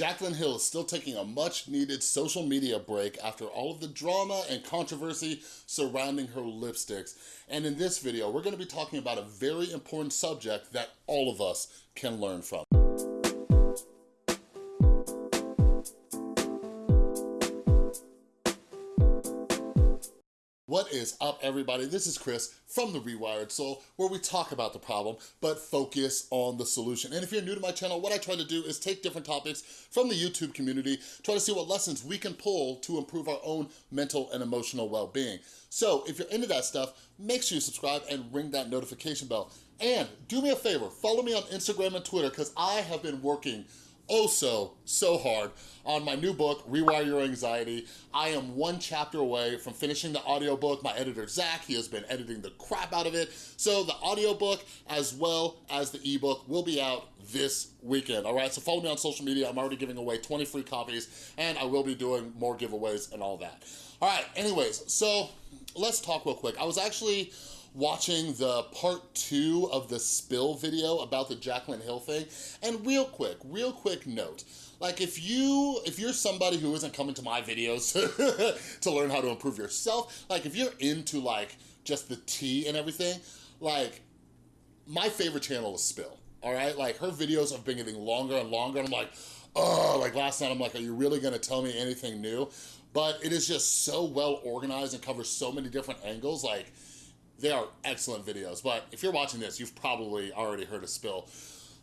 Jaclyn Hill is still taking a much needed social media break after all of the drama and controversy surrounding her lipsticks. And in this video, we're gonna be talking about a very important subject that all of us can learn from. Is up, everybody? This is Chris from The Rewired Soul, where we talk about the problem, but focus on the solution. And if you're new to my channel, what I try to do is take different topics from the YouTube community, try to see what lessons we can pull to improve our own mental and emotional well-being. So if you're into that stuff, make sure you subscribe and ring that notification bell. And do me a favor, follow me on Instagram and Twitter, because I have been working oh so, so hard on my new book, Rewire Your Anxiety. I am one chapter away from finishing the audiobook. My editor, Zach, he has been editing the crap out of it. So the audiobook as well as the ebook will be out this weekend, all right? So follow me on social media. I'm already giving away 20 free copies and I will be doing more giveaways and all that. All right, anyways, so let's talk real quick. I was actually watching the part two of the spill video about the Jaclyn Hill thing. And real quick, real quick note, like if you, if you're somebody who isn't coming to my videos to learn how to improve yourself, like if you're into like just the tea and everything, like my favorite channel is Spill, all right? Like her videos have been getting longer and longer and I'm like, oh, like last night I'm like, are you really gonna tell me anything new? But it is just so well organized and covers so many different angles, like they are excellent videos, but if you're watching this, you've probably already heard a spill.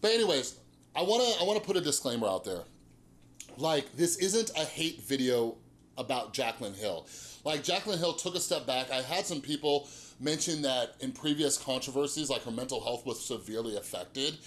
But anyways, I wanna, I wanna put a disclaimer out there. Like, this isn't a hate video about Jaclyn Hill. Like, Jaclyn Hill took a step back. I had some people mention that in previous controversies, like her mental health was severely affected.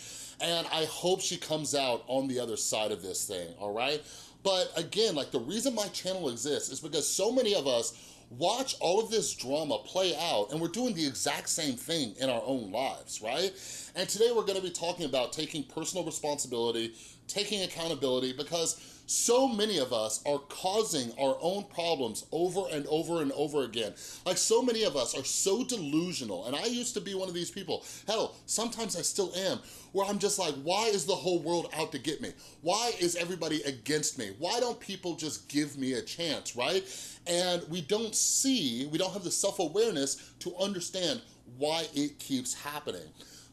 And I hope she comes out on the other side of this thing, all right? But again, like the reason my channel exists is because so many of us watch all of this drama play out and we're doing the exact same thing in our own lives, right? And today we're gonna be talking about taking personal responsibility, taking accountability, because so many of us are causing our own problems over and over and over again. Like so many of us are so delusional, and I used to be one of these people. Hell, sometimes I still am, where I'm just like, why is the whole world out to get me? Why is everybody against me? Why don't people just give me a chance, right? And we don't see, we don't have the self-awareness to understand why it keeps happening.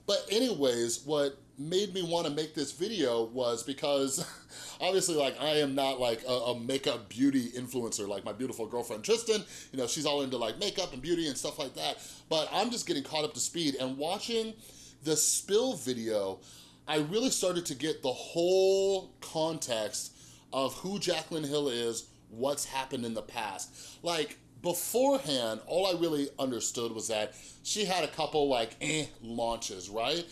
But anyways, what made me want to make this video was because obviously like I am not like a, a, makeup beauty influencer like my beautiful girlfriend Tristan, you know, she's all into like makeup and beauty and stuff like that. But I'm just getting caught up to speed and watching the spill video, I really started to get the whole context of who Jaclyn Hill is, what's happened in the past. Like beforehand, all I really understood was that she had a couple like eh launches, right?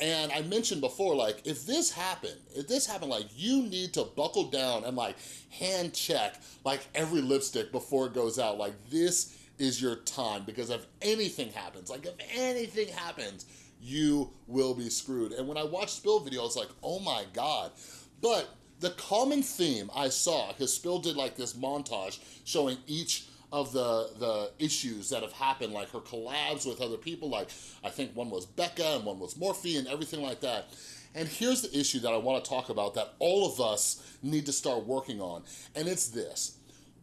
And I mentioned before, like, if this happened, if this happened, like, you need to buckle down and, like, hand check, like, every lipstick before it goes out. Like, this is your time, because if anything happens, like, if anything happens, you will be screwed. And when I watched Spill video, I was like, oh my God. But the common theme I saw, because Spill did, like, this montage showing each of the, the issues that have happened, like her collabs with other people, like I think one was Becca and one was Morphe and everything like that. And here's the issue that I wanna talk about that all of us need to start working on, and it's this,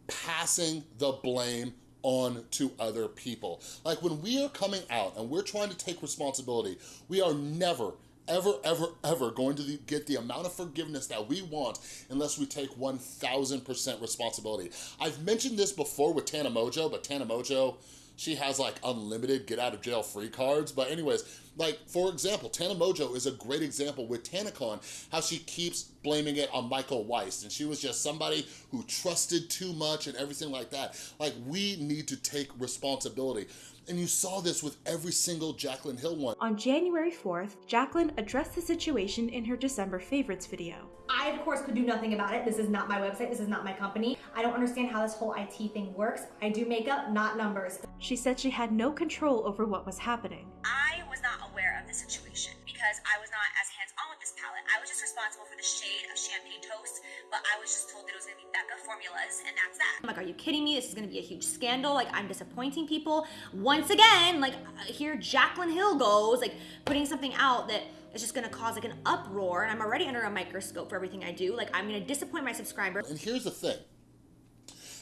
passing the blame on to other people. Like when we are coming out and we're trying to take responsibility, we are never, ever, ever, ever going to get the amount of forgiveness that we want unless we take 1000% responsibility. I've mentioned this before with Tana Mongeau, but Tana Mongeau, she has like unlimited get out of jail free cards. But anyways, like for example, Tana Mongeau is a great example with TanaCon, how she keeps blaming it on Michael Weist. And she was just somebody who trusted too much and everything like that. Like we need to take responsibility. And you saw this with every single Jaclyn Hill one. On January 4th, Jaclyn addressed the situation in her December favorites video. I, of course, could do nothing about it. This is not my website. This is not my company. I don't understand how this whole IT thing works. I do makeup, not numbers. She said she had no control over what was happening. I was not aware of the situation because I was not as hands-on with this palette. I was just responsible responsible for the shade of champagne toast, but I was just told that it was gonna be Becca formulas, and that's that. I'm like, are you kidding me? This is gonna be a huge scandal. Like, I'm disappointing people. Once again, like, uh, here Jaclyn Hill goes, like, putting something out that is just gonna cause like an uproar, and I'm already under a microscope for everything I do. Like, I'm gonna disappoint my subscribers. And here's the thing.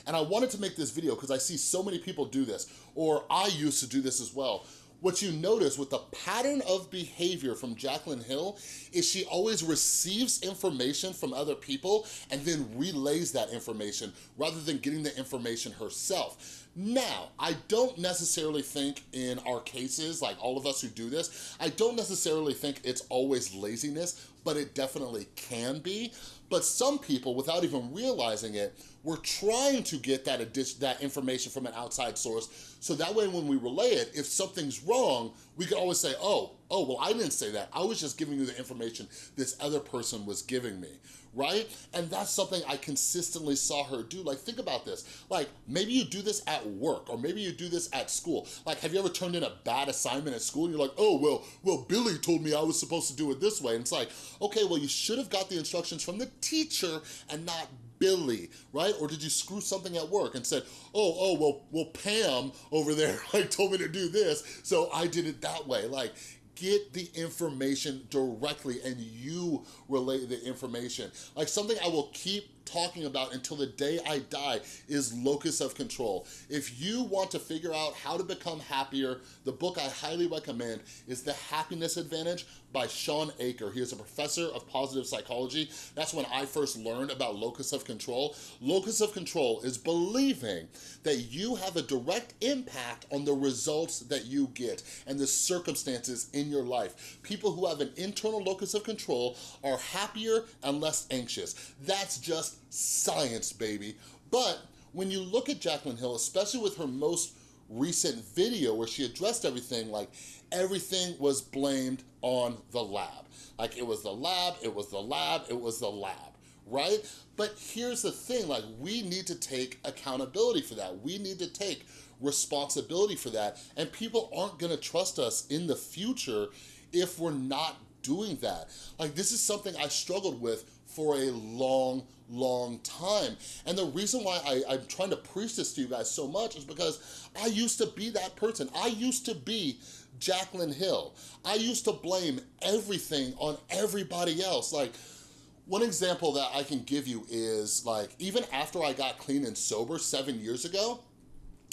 And I wanted to make this video because I see so many people do this, or I used to do this as well. What you notice with the pattern of behavior from Jaclyn Hill is she always receives information from other people and then relays that information rather than getting the information herself. Now, I don't necessarily think in our cases, like all of us who do this, I don't necessarily think it's always laziness, but it definitely can be. But some people, without even realizing it, we're trying to get that, that information from an outside source so that way when we relay it, if something's wrong, we can always say, oh, oh, well, I didn't say that. I was just giving you the information this other person was giving me, right? And that's something I consistently saw her do. Like, think about this. Like, maybe you do this at work, or maybe you do this at school. Like, have you ever turned in a bad assignment at school and you're like, oh, well, well, Billy told me I was supposed to do it this way. And it's like, okay, well, you should have got the instructions from the teacher and not Billy, right? Or did you screw something at work and said, oh, oh, well, well, Pam over there like told me to do this, so I did it that way. Like, get the information directly and you relay the information. Like something I will keep talking about until the day I die is locus of control. If you want to figure out how to become happier, the book I highly recommend is The Happiness Advantage by Shawn Achor. He is a professor of positive psychology. That's when I first learned about locus of control. Locus of control is believing that you have a direct impact on the results that you get and the circumstances in your life. People who have an internal locus of control are happier and less anxious. That's just science, baby. But when you look at Jaclyn Hill, especially with her most recent video where she addressed everything, like everything was blamed on the lab. Like it was the lab, it was the lab, it was the lab, right? But here's the thing, like we need to take accountability for that. We need to take responsibility for that. And people aren't gonna trust us in the future if we're not doing that. Like this is something I struggled with for a long, long time. And the reason why I, I'm trying to preach this to you guys so much is because I used to be that person. I used to be Jaclyn Hill. I used to blame everything on everybody else. Like, one example that I can give you is like, even after I got clean and sober seven years ago,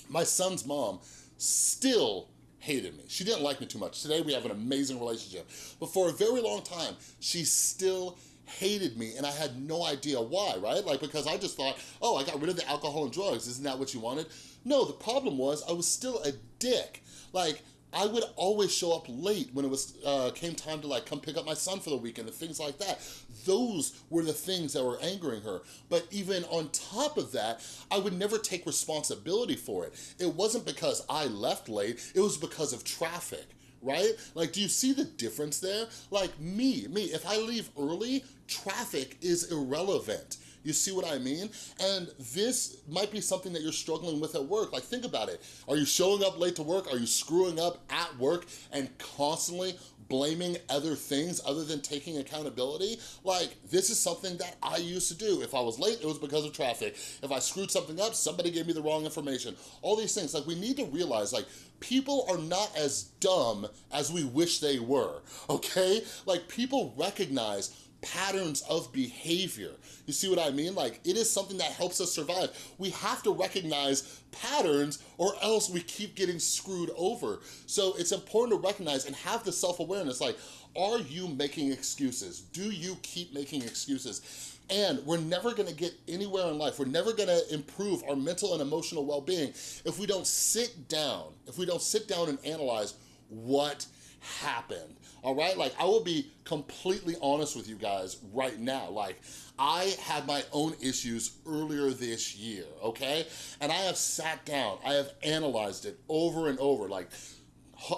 my son's mom still hated me. She didn't like me too much. Today we have an amazing relationship. But for a very long time, she still hated me and I had no idea why, right? Like, because I just thought, oh, I got rid of the alcohol and drugs. Isn't that what you wanted? No, the problem was I was still a dick. Like, I would always show up late when it was uh, came time to like come pick up my son for the weekend and things like that. Those were the things that were angering her. But even on top of that, I would never take responsibility for it. It wasn't because I left late, it was because of traffic right? Like, do you see the difference there? Like me, me, if I leave early, traffic is irrelevant. You see what I mean? And this might be something that you're struggling with at work. Like think about it. Are you showing up late to work? Are you screwing up at work and constantly blaming other things other than taking accountability. Like, this is something that I used to do. If I was late, it was because of traffic. If I screwed something up, somebody gave me the wrong information. All these things, like, we need to realize, like, people are not as dumb as we wish they were, okay? Like, people recognize patterns of behavior. You see what I mean? Like, it is something that helps us survive. We have to recognize patterns or else we keep getting screwed over. So it's important to recognize and have the self-awareness, like, are you making excuses? Do you keep making excuses? And we're never gonna get anywhere in life. We're never gonna improve our mental and emotional well-being if we don't sit down, if we don't sit down and analyze what happened, all right? Like, I will be completely honest with you guys right now. Like, I had my own issues earlier this year, okay? And I have sat down, I have analyzed it over and over, like,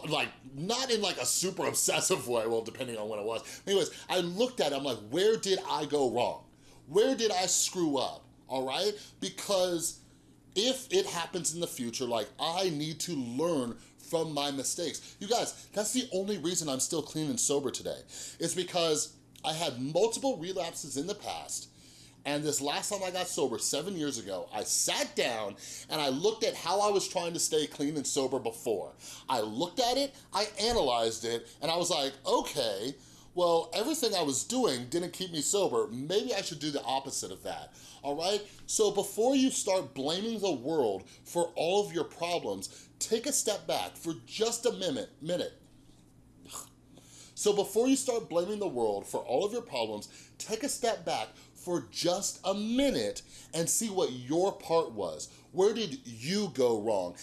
like not in like a super obsessive way well depending on when it was anyways i looked at it i'm like where did i go wrong where did i screw up all right because if it happens in the future like i need to learn from my mistakes. You guys, that's the only reason I'm still clean and sober today. Is because I had multiple relapses in the past, and this last time I got sober, seven years ago, I sat down and I looked at how I was trying to stay clean and sober before. I looked at it, I analyzed it, and I was like, okay, well, everything I was doing didn't keep me sober. Maybe I should do the opposite of that, all right? So before you start blaming the world for all of your problems, take a step back for just a minute, minute. So before you start blaming the world for all of your problems, take a step back for just a minute and see what your part was. Where did you go wrong?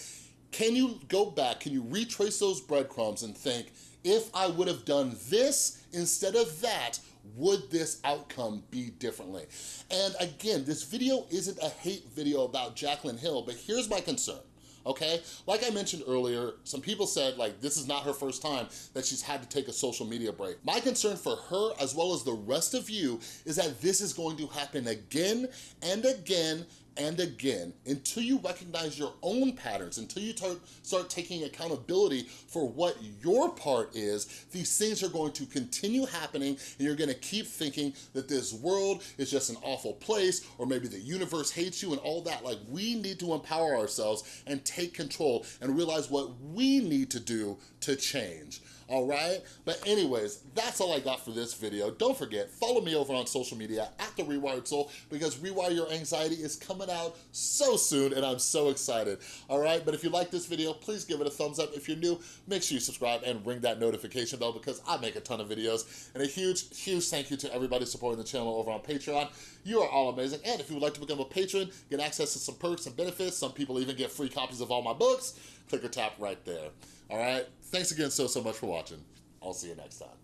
Can you go back, can you retrace those breadcrumbs and think, if I would have done this instead of that, would this outcome be differently? And again, this video isn't a hate video about Jaclyn Hill, but here's my concern okay? Like I mentioned earlier, some people said like this is not her first time that she's had to take a social media break. My concern for her as well as the rest of you is that this is going to happen again and again and again until you recognize your own patterns, until you start taking accountability for what your part is, these things are going to continue happening and you're gonna keep thinking that this world is just an awful place or maybe the universe hates you and all that. Like we need to empower ourselves and take control and realize what we need to do to change all right? But anyways, that's all I got for this video. Don't forget, follow me over on social media at The Rewired Soul because Rewire Your Anxiety is coming out so soon and I'm so excited, all right? But if you like this video, please give it a thumbs up. If you're new, make sure you subscribe and ring that notification bell because I make a ton of videos. And a huge, huge thank you to everybody supporting the channel over on Patreon. You are all amazing. And if you would like to become a patron, get access to some perks and benefits, some people even get free copies of all my books, click or tap right there. All right? Thanks again so, so much for watching. I'll see you next time.